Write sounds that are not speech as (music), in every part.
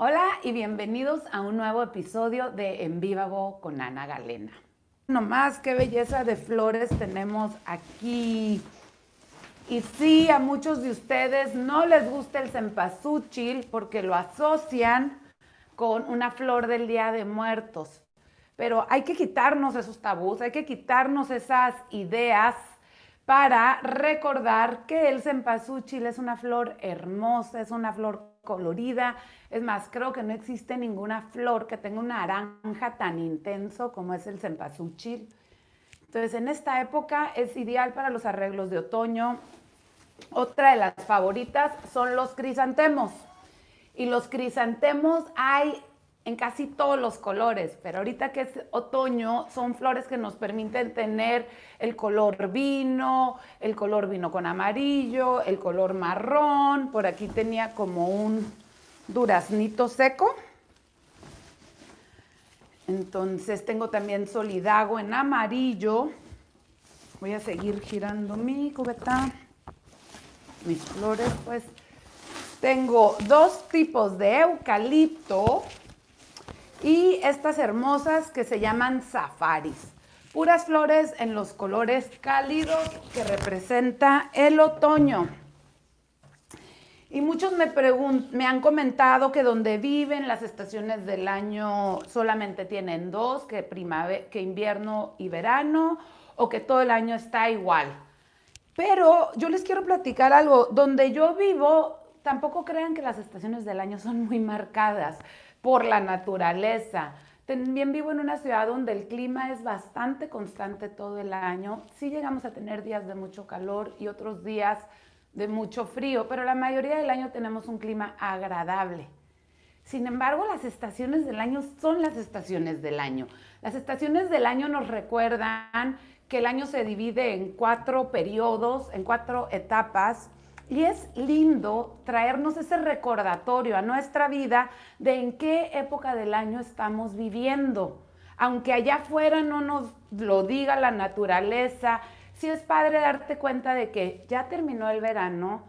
Hola y bienvenidos a un nuevo episodio de En Vivago con Ana Galena. Nomás qué belleza de flores tenemos aquí. Y sí, a muchos de ustedes no les gusta el cempasúchil porque lo asocian con una flor del Día de Muertos. Pero hay que quitarnos esos tabús, hay que quitarnos esas ideas para recordar que el cempasúchil es una flor hermosa, es una flor colorida. Es más, creo que no existe ninguna flor que tenga un naranja tan intenso como es el cempasúchil. Entonces, en esta época es ideal para los arreglos de otoño. Otra de las favoritas son los crisantemos. Y los crisantemos hay en casi todos los colores, pero ahorita que es otoño son flores que nos permiten tener el color vino, el color vino con amarillo, el color marrón, por aquí tenía como un duraznito seco. Entonces tengo también solidago en amarillo. Voy a seguir girando mi cubeta, mis flores, pues tengo dos tipos de eucalipto y estas hermosas que se llaman safaris. Puras flores en los colores cálidos que representa el otoño. Y muchos me, me han comentado que donde viven las estaciones del año solamente tienen dos, que, que invierno y verano, o que todo el año está igual. Pero yo les quiero platicar algo. Donde yo vivo, tampoco crean que las estaciones del año son muy marcadas por la naturaleza. También vivo en una ciudad donde el clima es bastante constante todo el año. Sí llegamos a tener días de mucho calor y otros días de mucho frío, pero la mayoría del año tenemos un clima agradable. Sin embargo, las estaciones del año son las estaciones del año. Las estaciones del año nos recuerdan que el año se divide en cuatro periodos, en cuatro etapas, y es lindo traernos ese recordatorio a nuestra vida de en qué época del año estamos viviendo. Aunque allá afuera no nos lo diga la naturaleza, sí es padre darte cuenta de que ya terminó el verano,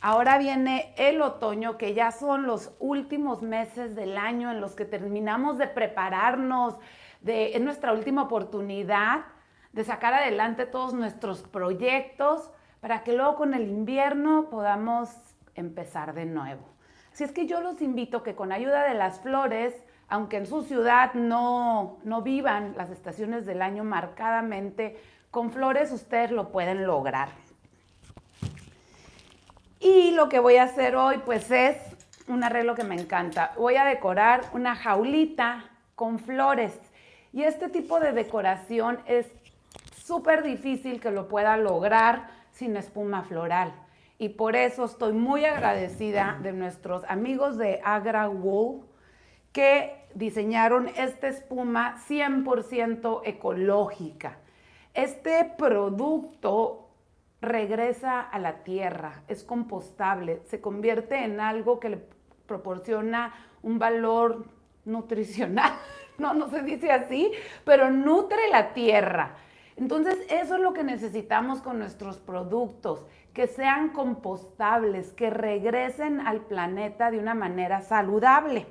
ahora viene el otoño, que ya son los últimos meses del año en los que terminamos de prepararnos, de, es nuestra última oportunidad de sacar adelante todos nuestros proyectos para que luego con el invierno podamos empezar de nuevo. Así es que yo los invito que con ayuda de las flores, aunque en su ciudad no, no vivan las estaciones del año marcadamente, con flores ustedes lo pueden lograr. Y lo que voy a hacer hoy pues es un arreglo que me encanta. Voy a decorar una jaulita con flores. Y este tipo de decoración es súper difícil que lo pueda lograr sin espuma floral. Y por eso estoy muy agradecida de nuestros amigos de Agra Wool que diseñaron esta espuma 100% ecológica. Este producto regresa a la tierra, es compostable, se convierte en algo que le proporciona un valor nutricional, (laughs) no, no se dice así, pero nutre la tierra. Entonces, eso es lo que necesitamos con nuestros productos, que sean compostables, que regresen al planeta de una manera saludable.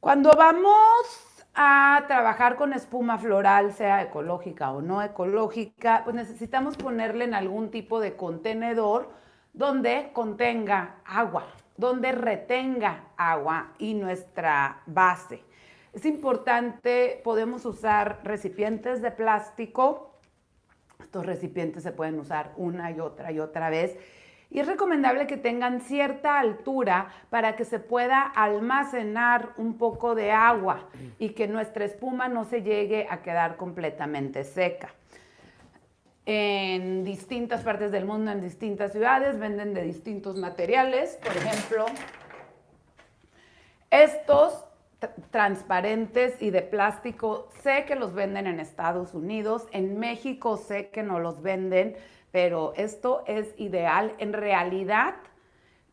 Cuando vamos a trabajar con espuma floral, sea ecológica o no ecológica, pues necesitamos ponerle en algún tipo de contenedor donde contenga agua, donde retenga agua y nuestra base. Es importante, podemos usar recipientes de plástico estos recipientes se pueden usar una y otra y otra vez. Y es recomendable que tengan cierta altura para que se pueda almacenar un poco de agua y que nuestra espuma no se llegue a quedar completamente seca. En distintas partes del mundo, en distintas ciudades, venden de distintos materiales. Por ejemplo, estos transparentes y de plástico. Sé que los venden en Estados Unidos, en México sé que no los venden, pero esto es ideal. En realidad,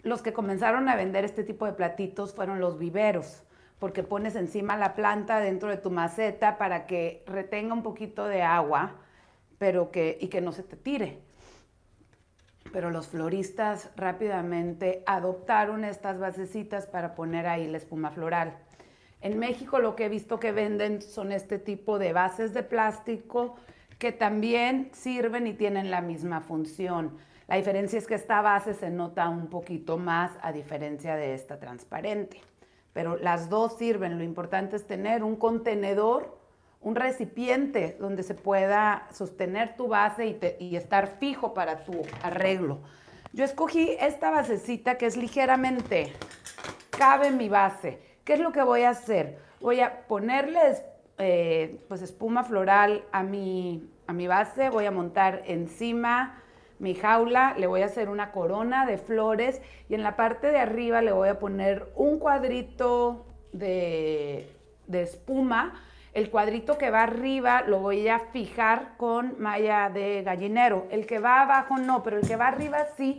los que comenzaron a vender este tipo de platitos fueron los viveros, porque pones encima la planta dentro de tu maceta para que retenga un poquito de agua, pero que, y que no se te tire. pero los floristas rápidamente adoptaron estas basecitas para poner ahí la espuma floral. En México lo que he visto que venden son este tipo de bases de plástico que también sirven y tienen la misma función. La diferencia es que esta base se nota un poquito más a diferencia de esta transparente. Pero las dos sirven. Lo importante es tener un contenedor, un recipiente donde se pueda sostener tu base y, estar fijo para tu arreglo. Yo escogí esta basecita que es ligeramente, cabe mi base. ¿Qué es lo que voy a hacer? Voy a ponerle eh, pues espuma floral a mi, a mi base, voy a montar encima mi jaula, le voy a hacer una corona de flores y en la parte de arriba le voy a poner un cuadrito de, espuma. El cuadrito que va arriba lo voy a fijar con malla de gallinero. El que va abajo no, pero el que va arriba sí,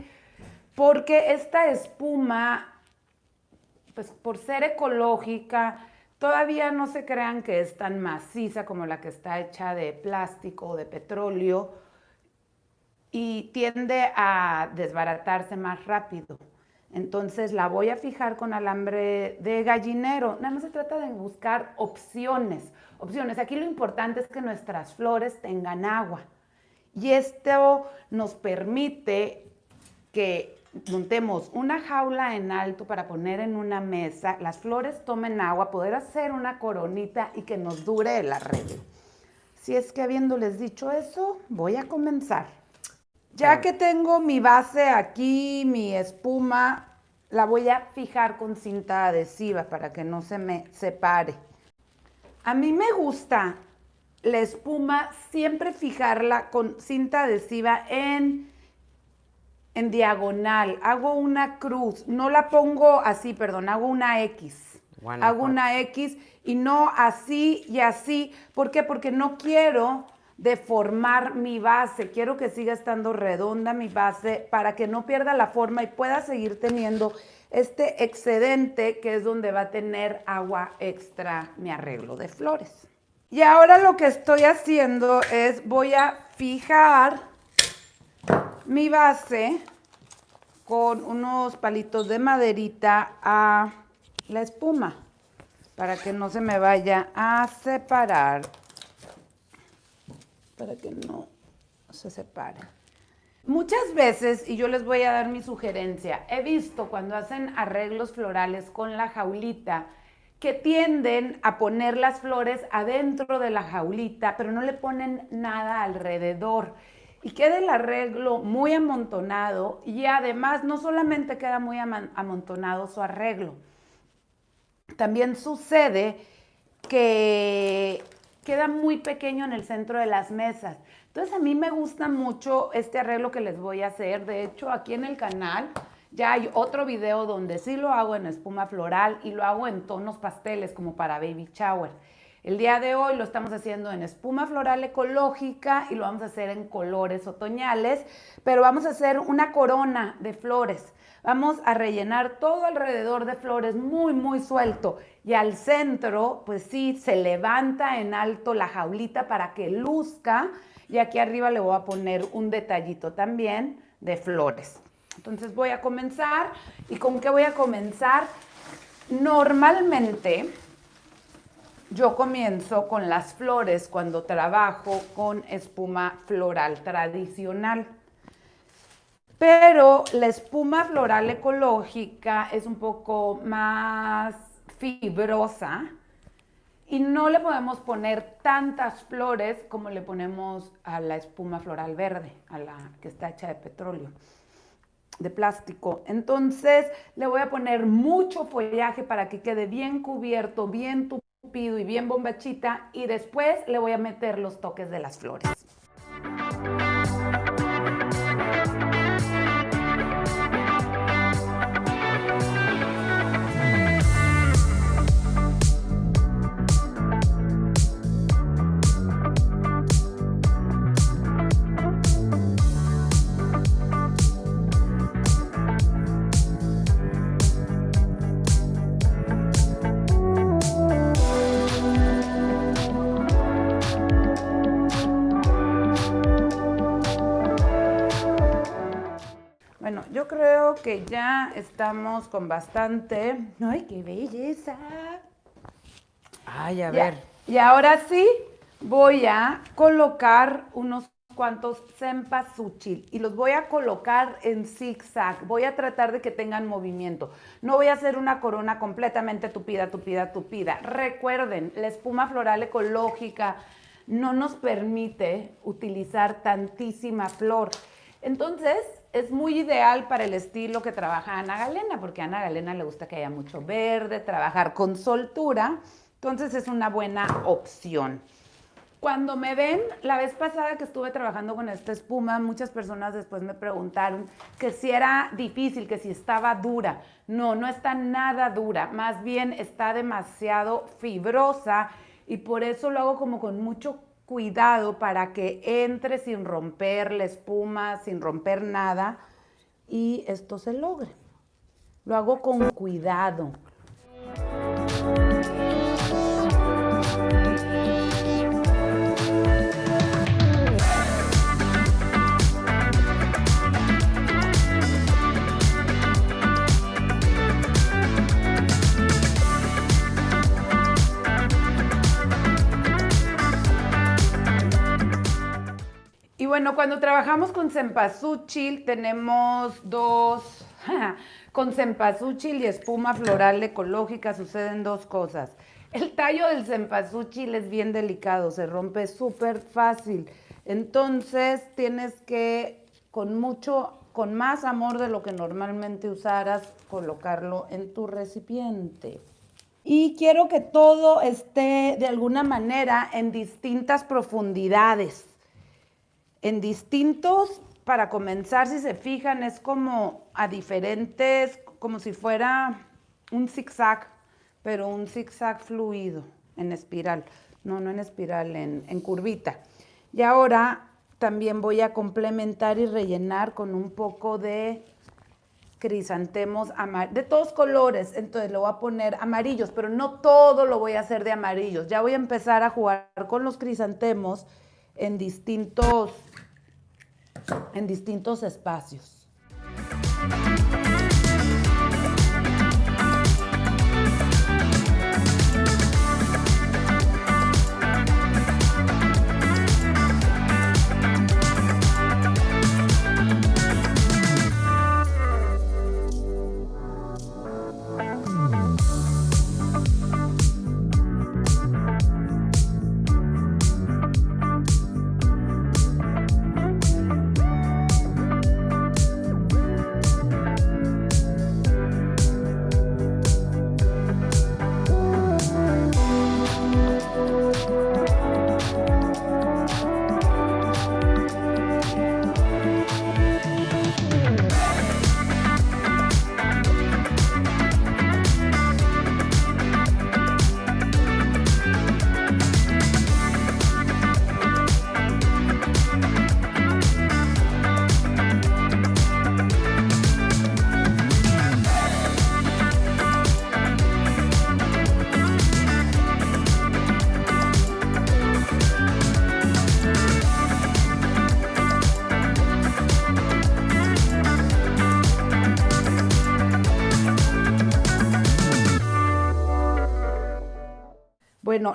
porque esta espuma, pues por ser ecológica, todavía no se crean que es tan maciza como la que está hecha de plástico o de petróleo y tiende a desbaratarse más rápido. Entonces la voy a fijar con alambre de gallinero. Nada más se trata de buscar opciones. Opciones. Aquí lo importante es que nuestras flores tengan agua. Y esto nos permite que montemos una jaula en alto para poner en una mesa, las flores tomen agua, poder hacer una coronita y que nos dure el arreglo. Si es que habiéndoles dicho eso, voy a comenzar. Ya que tengo mi base aquí, mi espuma, la voy a fijar con cinta adhesiva para que no se me separe. A mí me gusta la espuma siempre fijarla con cinta adhesiva en, en diagonal. Hago una cruz, no la pongo así, perdón, hago una X. hago una X y no así y así. ¿Por qué? Porque no quiero deformar mi base. Quiero que siga estando redonda mi base para que no pierda la forma y pueda seguir teniendo este excedente que es donde va a tener agua extra mi arreglo de flores. Y ahora lo que estoy haciendo es voy a fijar mi base con unos palitos de maderita a la espuma para que no se me vaya a separar para que no se separen. Muchas veces, y yo les voy a dar mi sugerencia, he visto cuando hacen arreglos florales con la jaulita que tienden a poner las flores adentro de la jaulita, pero no le ponen nada alrededor. Y queda el arreglo muy amontonado y además no solamente queda muy amontonado su arreglo, también sucede que queda muy pequeño en el centro de las mesas. Entonces a mí me gusta mucho este arreglo que les voy a hacer. De hecho, aquí en el canal ya hay otro video donde sí lo hago en espuma floral y lo hago en tonos pasteles como para baby shower. El día de hoy lo estamos haciendo en espuma floral ecológica y lo vamos a hacer en colores otoñales, pero vamos a hacer una corona de flores. Vamos a rellenar todo alrededor de flores muy, muy suelto. Y al centro, pues sí, se levanta en alto la jaulita para que luzca. Y aquí arriba le voy a poner un detallito también de flores. Entonces voy a comenzar. ¿Y con qué voy a comenzar? Normalmente yo comienzo con las flores cuando trabajo con espuma floral tradicional. Pero la espuma floral ecológica es un poco más fibrosa y no le podemos poner tantas flores como le ponemos a la espuma floral verde, a la que está hecha de petróleo, de plástico. Entonces le voy a poner mucho follaje para que quede bien cubierto, bien tupido y bien bombachita y después le voy a meter los toques de las flores. Que ya estamos con bastante. ¡Ay, qué belleza! Ay, a ver. Y ahora sí, voy a colocar unos cuantos cempasúchil y los voy a colocar en zigzag. Voy a tratar de que tengan movimiento. No voy a hacer una corona completamente tupida, tupida, tupida. Recuerden, la espuma floral ecológica no nos permite utilizar tantísima flor. Entonces, es muy ideal para el estilo que trabaja Ana Galena, porque a Ana Galena le gusta que haya mucho verde, trabajar con soltura. Entonces, es una buena opción. Cuando me ven, la vez pasada que estuve trabajando con esta espuma, muchas personas después me preguntaron que si era difícil, que si estaba dura. No, no está nada dura, más bien está demasiado fibrosa y por eso lo hago como con mucho cuidado para que entre sin romper la espuma, sin romper nada y esto se logre. Lo hago con cuidado. Bueno, cuando trabajamos con cempasúchil tenemos dos, (laughs) con cempasúchil y espuma floral ecológica suceden dos cosas. El tallo del cempasúchil es bien delicado, se rompe súper fácil. Entonces tienes que, con mucho, con más amor de lo que normalmente usaras, colocarlo en tu recipiente. Y quiero que todo esté de alguna manera en distintas profundidades en distintos, para comenzar, si se fijan, es como a diferentes, como si fuera un zigzag, pero un zigzag fluido en espiral. No, no en espiral, en, en curvita. Y ahora también voy a complementar y rellenar con un poco de crisantemos de todos colores, entonces le voy a poner amarillos, pero no todo lo voy a hacer de amarillos. Ya voy a empezar a jugar con los crisantemos en distintos en distintos espacios.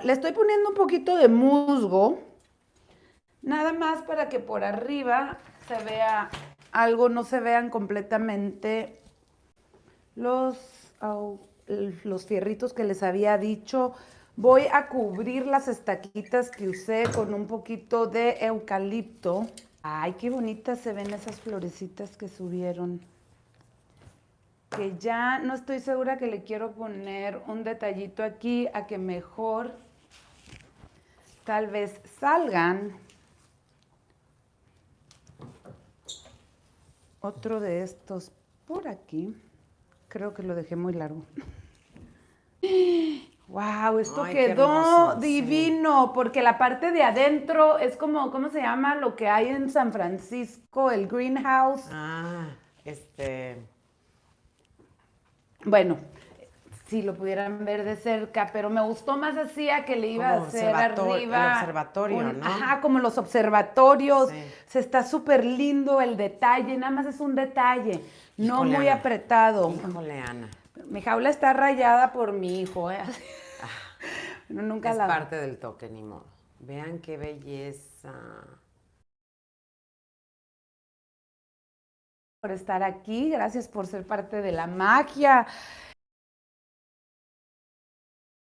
Le estoy poniendo un poquito de musgo, nada más para que por arriba se vea algo, no se vean completamente los, los fierritos que les había dicho. Voy a cubrir las estaquitas que usé con un poquito de eucalipto. Ay, qué bonitas se ven esas florecitas que subieron que ya no estoy segura que le quiero poner un detallito aquí a que mejor tal vez salgan otro de estos por aquí. Creo que lo dejé muy largo. (gasps) ¡Wow! Esto quedó divino, porque la parte de adentro es como, ¿cómo se llama lo que hay en San Francisco? El greenhouse. Ah, este... Bueno, si lo pudieran ver de cerca, pero me gustó más así a que le iba Como a hacer arriba. el observatorio, ¿no? Ajá, como los observatorios. Sí. Se está súper lindo el detalle, nada más es un detalle, no Híjole, muy Ana. apretado. Híjole, Ana. Mi jaula está rayada por mi hijo, ¿eh? Nunca Ah, es la... parte del toque, ni modo. Vean qué belleza. por estar aquí, gracias por ser parte de la magia.